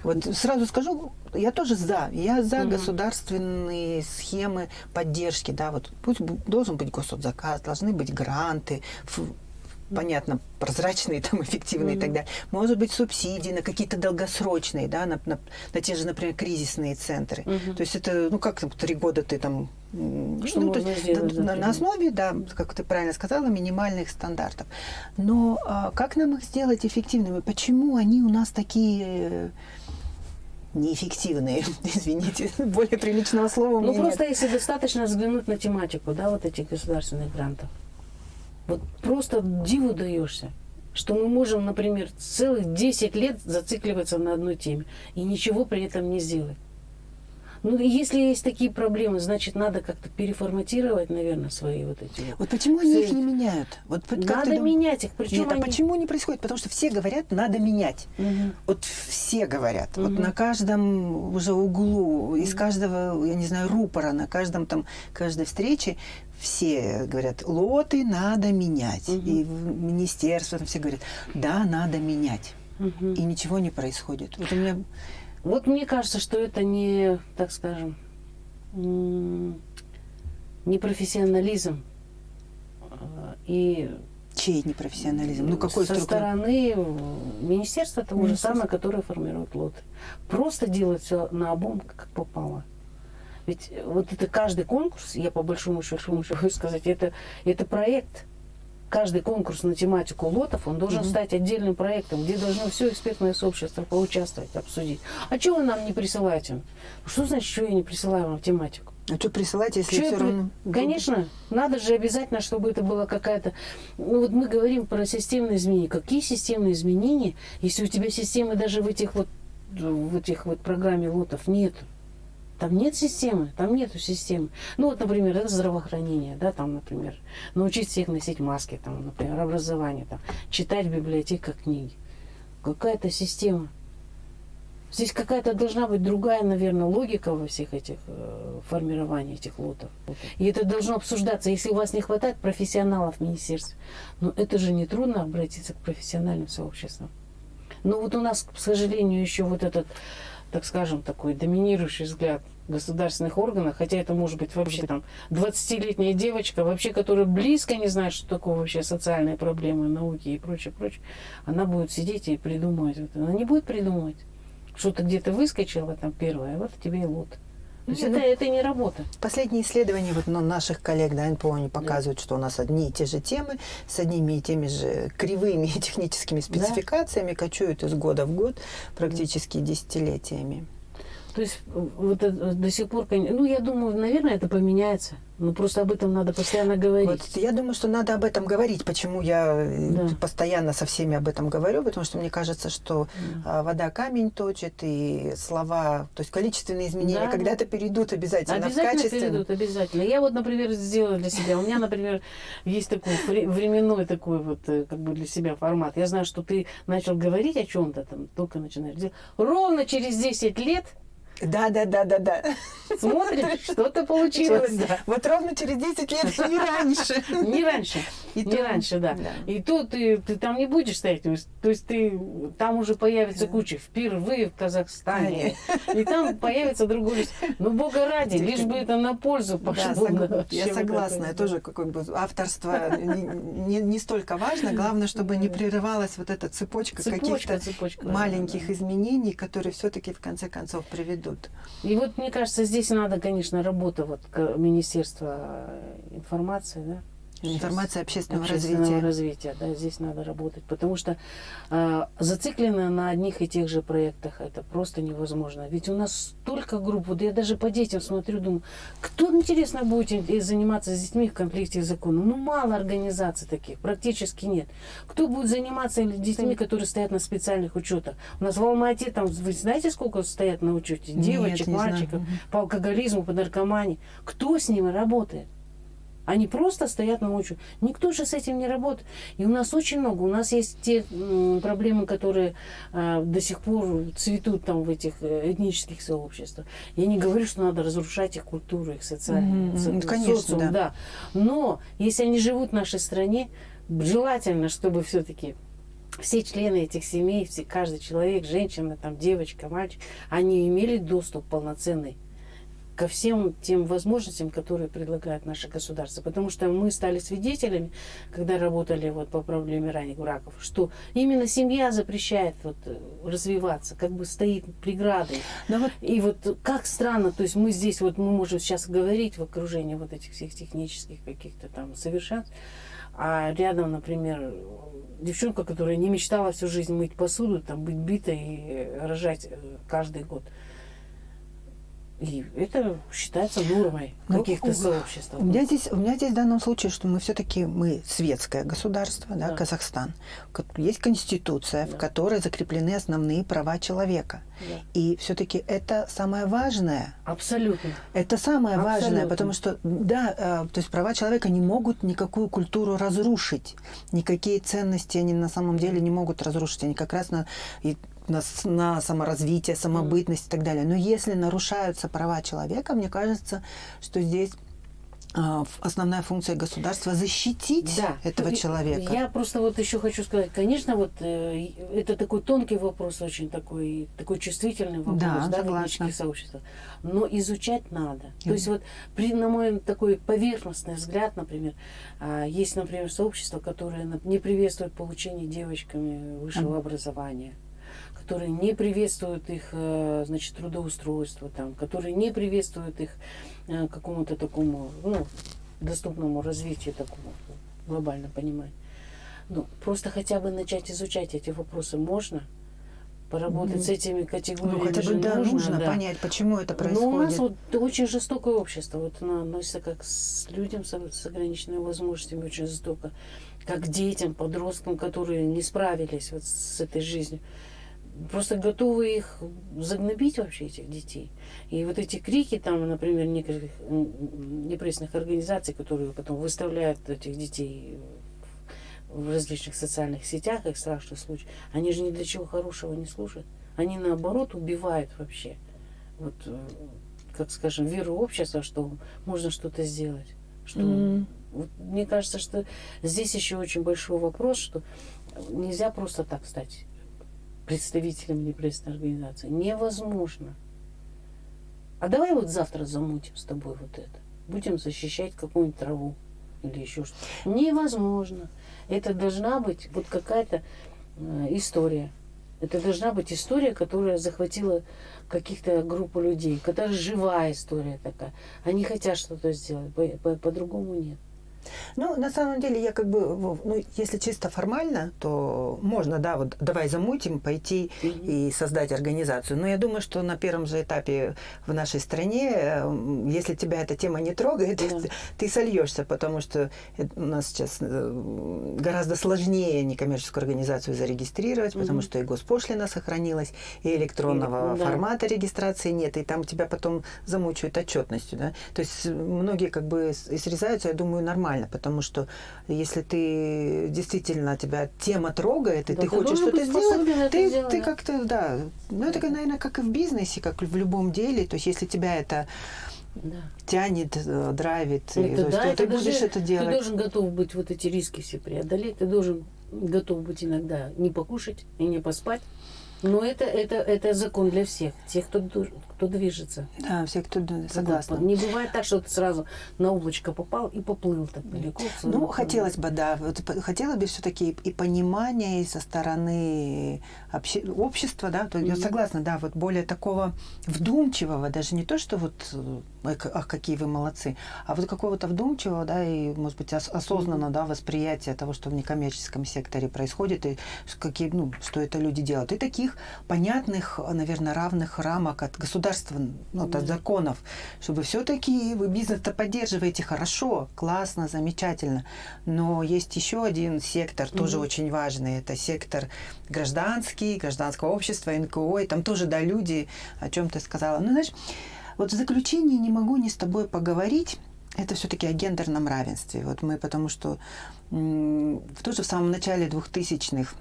вот сразу скажу, я тоже за. Я за угу. государственные схемы поддержки. Да, вот пусть должен быть госзаказ, должны быть гранты, понятно, прозрачные, там, эффективные mm-hmm. и так далее. Может быть, субсидии на какие-то долгосрочные, да, на, на, на те же, например, кризисные центры. Mm-hmm. То есть это, ну, как три года ты там... Что ну, то есть, сделать, на, на основе, да, как ты правильно сказала, минимальных стандартов. Но а, как нам их сделать эффективными? Почему они у нас такие неэффективные, [LAUGHS] извините, более приличного слова. Ну, просто нет. если достаточно взглянуть на тематику, да, вот этих государственных грантов, вот просто диву даешься, что мы можем, например, целых 10 лет зацикливаться на одной теме и ничего при этом не сделать. Ну, если есть такие проблемы, значит, надо как-то переформатировать, наверное, свои вот эти вот. Вот почему они их не меняют? Вот, надо менять их. Причем Нет, а они... а почему не происходит? Потому что все говорят, надо менять. Угу. Вот все говорят. Угу. Вот на каждом уже углу, угу. из каждого, я не знаю, рупора, на каждом там, каждой встрече все говорят, лоты надо менять. Угу. И в министерство там все говорят, да, надо менять. Угу. И ничего не происходит. Вот у меня вот мне кажется, что это не, так скажем, не профессионализм. А, и Чей непрофессионализм? Ну, какой Со стороны министерства того же самое, которое формирует лоты. Просто делать все на обум, как попало. Ведь вот это каждый конкурс, я по большому счету хочу [LAUGHS] сказать, это, это проект каждый конкурс на тематику лотов, он должен mm-hmm. стать отдельным проектом, где должно все экспертное сообщество поучаствовать, обсудить. А что вы нам не присылаете? Что значит, что я не присылаю вам тематику? А что присылать, если что все равно... Конечно, надо же обязательно, чтобы это была какая-то... Ну вот мы говорим про системные изменения. Какие системные изменения, если у тебя системы даже в этих вот в этих вот программе лотов нет? Там нет системы, там нету системы. Ну вот, например, это здравоохранение, да, там, например, научить всех носить маски, там, например, образование, там, читать в библиотеках книги. Какая-то система. Здесь какая-то должна быть другая, наверное, логика во всех этих э, формировании этих лотов. И это должно обсуждаться. Если у вас не хватает профессионалов в министерстве, ну, это же не трудно обратиться к профессиональным сообществам. Но вот у нас, к сожалению, еще вот этот, так скажем, такой доминирующий взгляд государственных органах, хотя это может быть вообще там 20-летняя девочка, вообще, которая близко не знает, что такое вообще социальные проблемы, науки и прочее, прочее, она будет сидеть и придумывать. Она не будет придумывать. Что-то где-то выскочило там первое, а вот тебе и лот. То есть это, это не работа. Последние исследования вот, ну, наших коллег да, НПО они показывают, да. что у нас одни и те же темы с одними и теми же кривыми [LAUGHS] техническими спецификациями да. кочуют из года в год практически да. десятилетиями. То есть вот это, до сих пор, ну, я думаю, наверное, это поменяется. Но просто об этом надо постоянно говорить. Вот, я думаю, что надо об этом говорить. Почему я э, да. постоянно со всеми об этом говорю? Потому что мне кажется, что да. вода камень точит, и слова, то есть количественные изменения да, когда-то перейдут обязательно, обязательно в качестве. перейдут, обязательно. Я вот, например, сделала для себя. У меня, например, есть такой временной такой вот э, как бы для себя формат. Я знаю, что ты начал говорить о чем-то там, только начинаешь делать. Ровно через 10 лет да, да, да, да, да. Смотришь, что-то получилось. Да. Вот ровно через 10 лет, не раньше. Не раньше. И не раньше, да. И тут ты, ты там не будешь стоять. То есть ты там уже появится куча впервые в Казахстане. И там появится другой Ну, бога ради, лишь бы это на пользу пошло. Я согласна. Я тоже как бы авторство не столько важно. Главное, чтобы не прерывалась вот эта цепочка каких-то маленьких изменений, которые все-таки в конце концов приведут. И вот мне кажется, здесь надо, конечно, работа вот Министерства информации, да? Информация общественного, общественного развития. развития. Да, здесь надо работать, потому что э, зациклено на одних и тех же проектах это просто невозможно. Ведь у нас столько групп, вот я даже по детям смотрю, думаю, кто интересно будет заниматься с детьми в конфликте с законом? Ну мало организаций таких, практически нет. Кто будет заниматься с детьми, которые стоят на специальных учетах? У нас в Алмате там, вы знаете, сколько стоят на учете? Девочек, не знаю. мальчиков Мгм. по алкоголизму, по наркомании. Кто с ними работает? Они просто стоят на учете. Никто же с этим не работает. И у нас очень много. У нас есть те проблемы, которые а, до сих пор цветут там в этих э, этнических сообществах. Я не говорю, что надо разрушать их культуру, их социальную Мгм, со- ну, конечно, социум, да. Но если они живут в нашей стране, желательно, чтобы все-таки все члены этих семей, все, каждый человек, женщина, там, девочка, мальчик, они имели доступ полноценный ко всем тем возможностям, которые предлагает наше государство. Потому что мы стали свидетелями, когда работали вот по проблеме ранних браков, что именно семья запрещает вот, э, развиваться, как бы стоит преградой. Но вот И вот как странно, то есть мы здесь вот мы можем сейчас говорить в окружении вот этих всех технических каких-то там совершенств, а рядом, например, девчонка, которая не мечтала всю жизнь мыть посуду, там быть битой и рожать э, каждый год. И это считается нормой в Ну, каких-то у- сообществах. У меня здесь, у меня здесь в данном случае, что мы все-таки мы светское государство, да, Да. Казахстан. Есть конституция, в Да. которой закреплены основные права человека. Да. И все-таки это самое важное. Абсолютно. Это самое важное, Абсолютно. потому что, да, э, то есть права человека не могут никакую культуру разрушить. Никакие ценности они на самом деле не могут разрушить. Они как раз на, и на, на саморазвитие, самобытность и так далее. Но если нарушаются права человека, мне кажется, что здесь а, основная функция государства защитить Да. этого человека. Я просто вот еще хочу сказать, конечно, вот э, это такой тонкий вопрос, очень такой, такой чувствительный вопрос, Да, да, в согласна. сообществах. Но изучать надо. Мгм. То есть вот при, на мой такой поверхностный взгляд, например, а, есть, например, сообщества, которые на- не приветствуют получение девочками высшего Мгм. образования которые не приветствуют их, э, значит, трудоустройство, там, которые не приветствуют их э, какому-то такому, ну, доступному развитию такому глобально пониманию. Ну, просто хотя бы начать изучать эти вопросы можно, поработать Мгм. с этими категориями ну, хотя бы да, нужно, да. понять, почему это Но у нас происходит. вот очень жестокое общество. Вот оно относится как с людям с, с ограниченными возможностями очень жестоко. Как к детям, подросткам, которые не справились вот с этой жизнью. Просто готовы их загнобить вообще, этих детей. И вот эти крики там, например, некоторых непрессных организаций, которые потом выставляют этих детей в различных социальных сетях, их страшных случаев, они же ни для чего хорошего не служат. Они наоборот убивают вообще. Вот, э, как скажем, веру общества, что можно что-то сделать. Что, М. вот мне кажется, что здесь еще очень большой вопрос, что нельзя просто так стать представителем непрессной организации. Невозможно. А давай вот завтра замутим с тобой вот это. Будем защищать какую-нибудь траву или еще что-то. Невозможно. Это должна быть вот какая-то э, история. Это должна быть история, которая захватила каких-то группу людей, которая живая история такая. Они хотят что-то сделать, по- по- по-другому нет. Ну, на самом деле, я как бы, ну, если чисто формально, то можно, да, вот давай замутим, пойти Мгм. и создать организацию. Но я думаю, что на первом же этапе в нашей стране, э, если тебя эта тема не трогает, Да. ты, [LAUGHS] ты сольешься, потому что у нас сейчас э, гораздо сложнее некоммерческую организацию зарегистрировать, потому Мгм. что и госпошлина сохранилась, и электронного И- да. формата регистрации нет, и там тебя потом замучают отчетностью, да. То есть многие как бы срезаются, я думаю, нормально, потому что если ты действительно тебя тема трогает, и Да, ты ты хочешь что-то сделать, это ты, сделать, ты да. как-то, да. Ну, это, наверное, как и в бизнесе, как в любом деле. То есть, если тебя это Да. тянет, э, драйвит, и, Это то есть, да, то это ты будешь даже- это Ты делать. должен готов быть вот эти риски все преодолеть. Ты должен готов быть иногда не покушать и не поспать. Но это, это, это закон для всех, тех, кто, кто движется. Да, все, кто согласны. Не бывает так, что ты сразу на облачко попал и поплыл так далеко. Ну, хотелось бы, да. Вот, хотелось бы все-таки и понимания и со стороны обще... общества, да. То, mm-hmm. Я согласна, да, вот более такого вдумчивого, даже не то, что вот ах, какие вы молодцы, а вот какого-то вдумчивого, да, и, может быть, ос- осознанно, mm-hmm. да, восприятия того, что в некоммерческом секторе происходит, и какие, ну, что это люди делают. И таких понятных, наверное, равных рамок от государства, ну, от законов, чтобы все-таки вы бизнес-то поддерживаете хорошо, классно, замечательно. Но есть еще один сектор, тоже mm-hmm. очень важный, это сектор гражданский, гражданского общества, НКО, и там тоже, да, люди, о чем ты сказала. Ну, знаешь, вот в заключении не могу не с тобой поговорить, это все-таки о гендерном равенстве. Вот мы, потому что тоже в самом начале 2000-х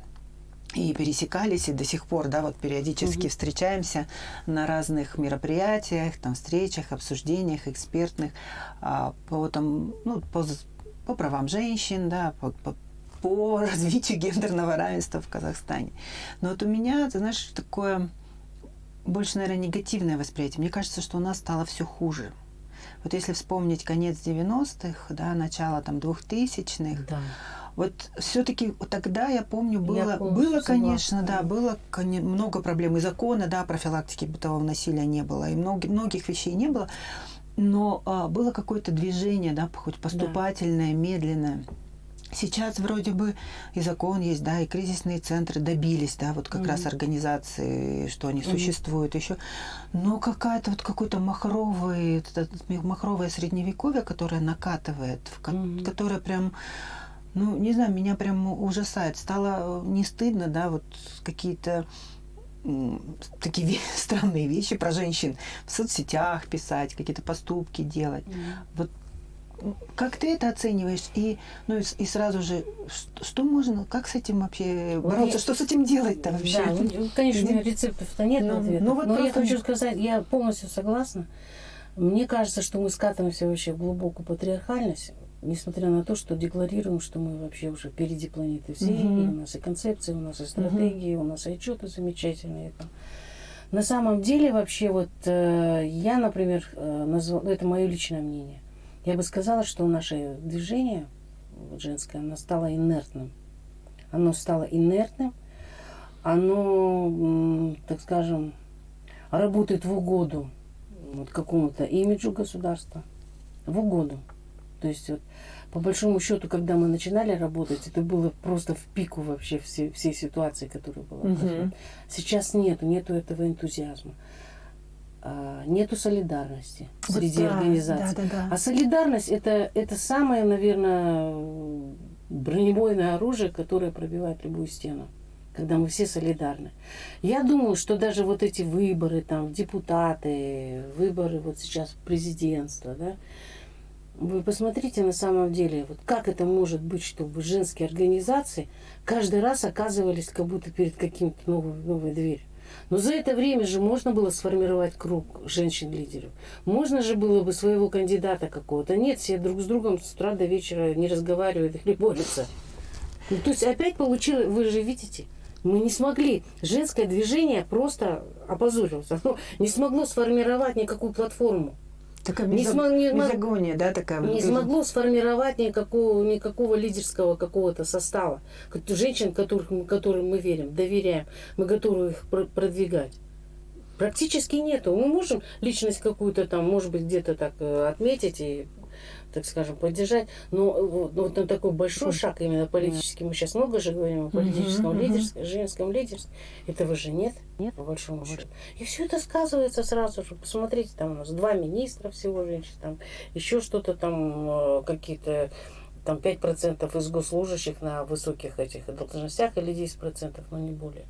и пересекались, и до сих пор, да, вот периодически угу. встречаемся на разных мероприятиях, там, встречах, обсуждениях экспертных а, по, там, ну, по, по правам женщин, да, по, по, по [LAUGHS] развитию гендерного равенства в Казахстане. Но вот у меня, ты знаешь, такое больше, наверное, негативное восприятие. Мне кажется, что у нас стало все хуже. Вот если вспомнить конец 90-х, да, начало там 2000-х, да. Вот все-таки тогда, я помню, было, я помню, было конечно, да, было много проблем. И закона, да, профилактики бытового насилия не было, и много, многих вещей не было. Но а, было какое-то движение, да, хоть поступательное, да. медленное. Сейчас вроде бы и закон есть, да, и кризисные центры добились, да, вот как mm-hmm. раз организации, что они mm-hmm. существуют еще. Но какая-то вот какой-то махровый, махровое средневековье, которое накатывает, mm-hmm. которое прям, ну, не знаю, меня прям ужасает. Стало не стыдно, да, вот какие-то такие [LAUGHS] странные вещи про женщин в соцсетях писать, какие-то поступки делать. Mm-hmm. Вот как ты это оцениваешь? И, ну, и, и сразу же, что, что можно, как с этим вообще бороться? что с этим делать-то вообще? Да, ну, конечно, рецептов-то нет ну, ответа. Ну, вот Но я хочу сказать, я полностью согласна. Мне кажется, что мы скатываемся вообще в глубокую патриархальность, несмотря на то, что декларируем, что мы вообще уже впереди планеты всей, угу. и у нас и концепции, у нас и стратегии, угу. у нас и отчеты замечательные. Там. На самом деле, вообще, вот э, я, например, э, назвал, это мое личное мнение, я бы сказала, что наше движение женское, оно стало инертным. Оно стало инертным, оно, так скажем, работает в угоду вот, какому-то имиджу государства, в угоду. То есть вот, по большому счету, когда мы начинали работать, это было просто в пику вообще всей, всей ситуации, которая была. Угу. Сейчас нету, нету этого энтузиазма. А, нету солидарности вот среди да, организаций. Да, да, да. А солидарность это, это самое, наверное, бронебойное оружие, которое пробивает любую стену когда мы все солидарны. Я думаю, что даже вот эти выборы, там, депутаты, выборы вот сейчас президентства, да, вы посмотрите на самом деле, вот как это может быть, чтобы женские организации каждый раз оказывались как будто перед каким-то новой, новой дверью. Но за это время же можно было сформировать круг женщин-лидеров. Можно же было бы своего кандидата какого-то. Нет, все друг с другом с утра до вечера не разговаривают или борются. Ну, то есть опять получилось, вы же видите, мы не смогли. Женское движение просто опозорилось. Оно не смогло сформировать никакую платформу. Такая не смог, не, мизогония, да, такая. Не смогло сформировать никакого, никакого лидерского какого-то состава. Женщин, которых, которым мы верим, доверяем, мы готовы их продвигать. Практически нету. Мы можем личность какую-то там, может быть, где-то так э, отметить и так скажем, поддержать. Но вот, вот на такой большой шаг именно политический, мы сейчас много же говорим о политическом лидерстве, женском лидерстве, этого же нет, нет, по большому счету. И все это сказывается сразу же. Посмотрите, там у нас два министра всего женщин, там еще что-то там, э, какие-то там 5% из госслужащих на высоких этих должностях или 10%, но не более.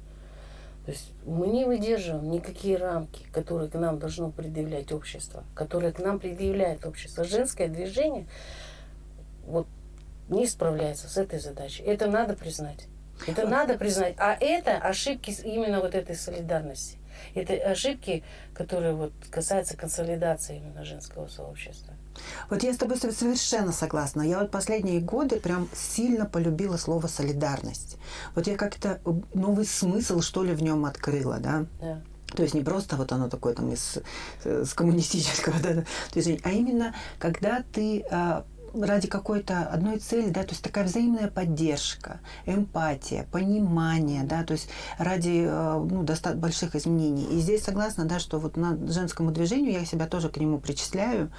То есть мы не выдерживаем никакие рамки, которые к нам должно предъявлять общество, которые к нам предъявляет общество. Женское движение вот не справляется с этой задачей. Это надо признать. Это надо признать. А это ошибки именно вот этой солидарности. Это ошибки, которые вот касаются консолидации именно женского сообщества. Вот я с тобой совершенно согласна. Я вот последние годы прям сильно полюбила слово солидарность. Вот я как-то новый смысл, что ли, в нем открыла, да? Да. То есть не просто вот оно такое там из, с коммунистического, [LAUGHS] да, движения, а именно когда ты а, ради какой-то одной цели, да, то есть такая взаимная поддержка, эмпатия, понимание, да, то есть ради э, ну, достаточно больших изменений. И здесь согласна, да, что вот на женскому движению я себя тоже к нему причисляю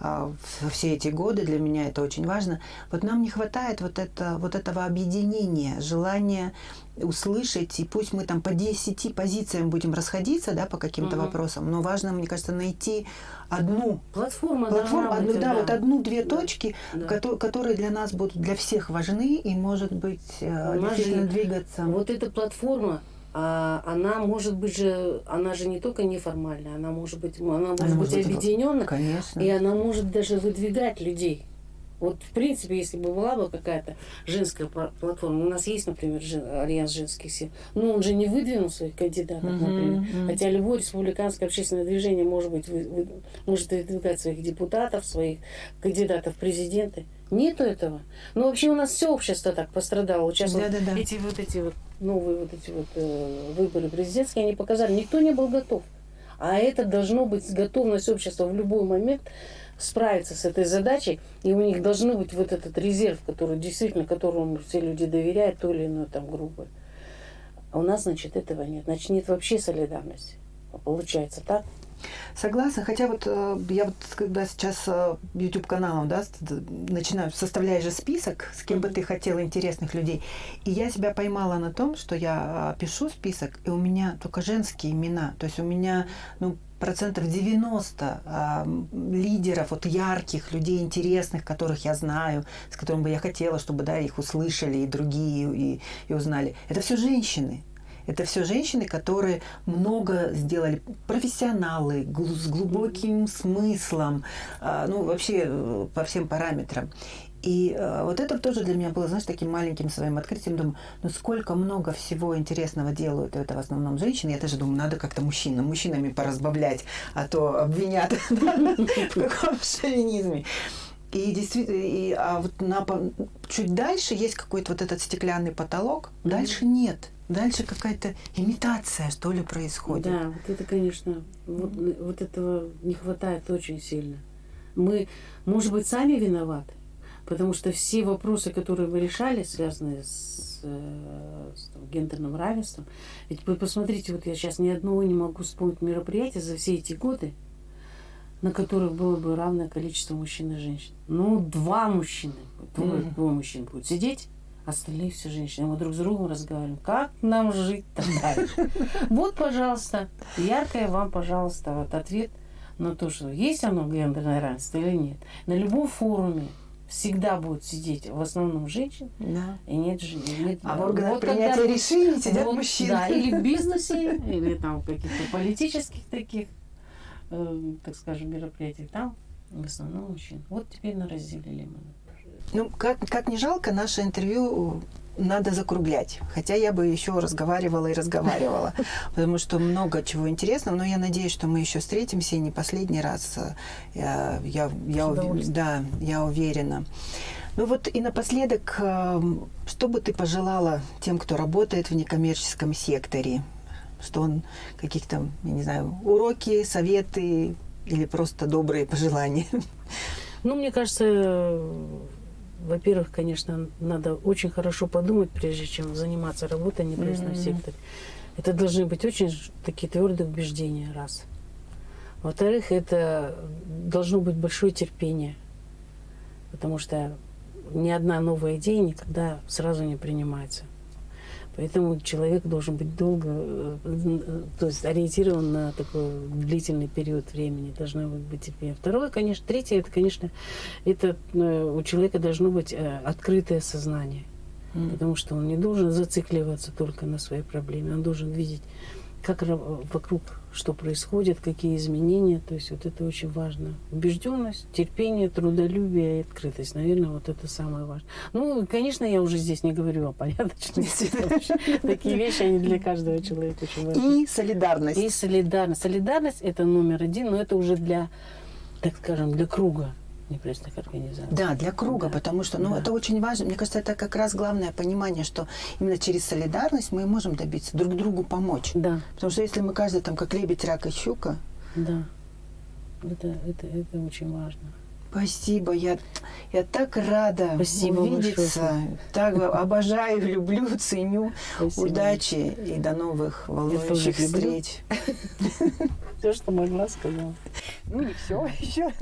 mm все эти годы, для меня это очень важно. Вот нам не хватает вот, это, вот этого объединения, желания услышать, и пусть мы там по 10 позициям будем расходиться, да, по каким-то угу. вопросам, но важно, мне кажется, найти одну платформу, платформу одну, да, да, вот одну-две да. точки, да. Которые, которые для нас будут для всех важны и, может быть, э, действительно двигаться. Вот эта платформа, а она может быть же, она же не только неформальная, она может быть, она может она быть объединенная, конечно. и она может даже выдвигать людей. Вот, в принципе, если бы была бы какая-то женская платформа, у нас есть, например, жен, Альянс женских сил, но он же не выдвинул своих кандидатов, uh-huh, например. Uh-huh. Хотя любое республиканское общественное движение может, быть, вы, вы, может выдвигать своих депутатов, своих кандидатов в президенты. Нету этого. Ну, вообще у нас все общество так пострадало. Сейчас да, вот да, да. эти вот эти вот новые вот эти вот э, выборы президентские, они показали, никто не был готов. А это должно быть готовность общества в любой момент справиться с этой задачей, и у них должны быть вот этот резерв, который действительно, которому все люди доверяют, то или иное там группы. А у нас, значит, этого нет. Значит, нет вообще солидарности. Получается так? Согласна, хотя вот э, я вот когда сейчас э, YouTube каналом, да, начинаю, составляешь же список, с кем бы ты хотела интересных людей, и я себя поймала на том, что я э, пишу список, и у меня только женские имена, то есть у меня, ну, процентов 90 э, лидеров, вот ярких людей, интересных, которых я знаю, с которыми бы я хотела, чтобы да, их услышали и другие, и, и узнали. Это все женщины. Это все женщины, которые много сделали, профессионалы, с глубоким смыслом, э, ну, вообще э, по всем параметрам. И э, вот это тоже для меня было, знаешь, таким маленьким своим открытием. Думаю, ну сколько много всего интересного делают это в основном женщины. Я тоже думаю, надо как-то мужчинам, мужчинами поразбавлять, а то обвинят [LAUGHS] в каком шовинизме. И действительно, и, а вот на, чуть дальше есть какой-то вот этот стеклянный потолок, дальше нет. Дальше какая-то имитация, что ли, происходит. Да, вот это, конечно, вот, вот этого не хватает очень сильно. Мы, может быть, сами виноваты, Потому что все вопросы, которые вы решали, связанные с, э, с там, гендерным равенством, ведь вы посмотрите, вот я сейчас ни одного не могу вспомнить мероприятия за все эти годы, на которых было бы равное количество мужчин и женщин. Ну, два мужчины, двое, mm-hmm. двое мужчин будут сидеть, остальные все женщины. Мы друг с другом разговариваем, как нам жить там дальше. [LAUGHS] Вот, пожалуйста, яркое вам, пожалуйста, вот ответ на то, что есть оно гендерное равенство или нет. На любом форуме всегда будут сидеть в основном женщины, да. и нет женщин. А в органах вот принятия решений сидят вот, мужчины. Да, или в [LAUGHS] бизнесе, или там в каких-то политических таких, э, так скажем, мероприятиях, там в основном мужчин. Вот теперь на разделили мы. Ну, как, как не жалко, наше интервью надо закруглять. Хотя я бы еще разговаривала и разговаривала, [LAUGHS] потому что много чего интересного. Но я надеюсь, что мы еще встретимся и не последний раз. Я, я, я, да, я уверена. Ну вот и напоследок, эм, что бы ты пожелала тем, кто работает в некоммерческом секторе? Что он каких-то, я не знаю, уроки, советы или просто добрые пожелания? Ну, мне кажется, во-первых, конечно, надо очень хорошо подумать, прежде чем заниматься работой в mm-hmm. секторе. Это должны быть очень такие твердые убеждения, раз. Во-вторых, это должно быть большое терпение, потому что ни одна новая идея никогда сразу не принимается. Поэтому человек должен быть долго, э, то есть ориентирован на такой длительный период времени, должно быть терпение. Второе, конечно, третье, это, конечно, это э, у человека должно быть э, открытое сознание. Mm. Потому что он не должен зацикливаться только на своей проблеме, он должен видеть как вокруг что происходит, какие изменения. То есть вот это очень важно. Убежденность, терпение, трудолюбие и открытость. Наверное, вот это самое важное. Ну, конечно, я уже здесь не говорю о порядочности. [LAUGHS] Такие вещи, они для каждого человека очень важны. И солидарность. И солидарность. Солидарность – это номер один, но это уже для, так скажем, для круга. Непрессных организаций. Да, для круга, Да. потому что, ну, Да. это очень важно. Мне кажется, это как раз главное понимание, что именно через солидарность мы можем добиться друг другу помочь. Да, Потому что если мы каждый там как лебедь, рак и щука, да. Это, это, это очень важно. Спасибо, я, я так рада Спасибо увидеться, большое. так обожаю, люблю, ценю. Спасибо. Удачи и до новых волнующих встреч. [LAUGHS] Все, что могла, сказала. Ну не все, еще,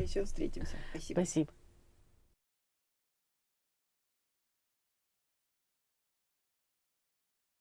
еще встретимся. Спасибо. Спасибо.